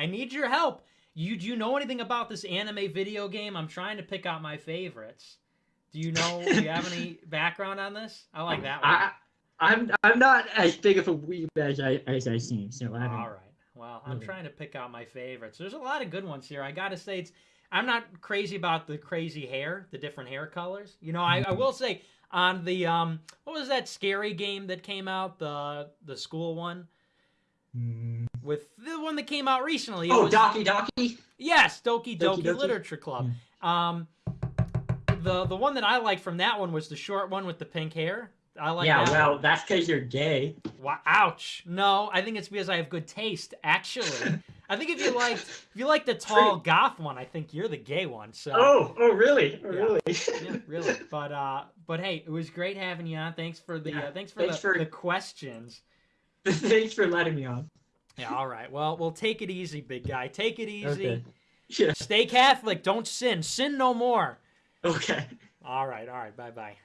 I need your help. You do you know anything about this anime video game? I'm trying to pick out my favorites. Do you know? do you have any background on this? I like that one. I, I'm I'm not as big of a weeb as I as I seem, so I. All right. Well, I'm trying to pick out my favorites. There's a lot of good ones here. I gotta say, it's I'm not crazy about the crazy hair, the different hair colors. You know, I, I will say on the um, what was that scary game that came out the the school one. With the one that came out recently? It Oh, was- Doki Doki. Yes, Doki Doki, Doki Doki? Literature Club. Um, the the one that I liked from that one was the short one with the pink hair. I like yeah, that. well, that's because you're gay. Wow, ouch. No, I think it's because I have good taste. Actually, I think if you like if you like the tall goth one, I think you're the gay one. So Oh, oh, really? Oh, Yeah. really? yeah, really. But uh, but hey, it was great having you on. Thanks for the Yeah, uh, thanks for thanks the, for- the questions. Thanks for letting me on. Yeah, all right. Well, we'll take it easy, big guy. Take it easy. Okay. Yeah. Stay Catholic. Don't sin. Sin no more. Okay. All right. All right. Bye bye.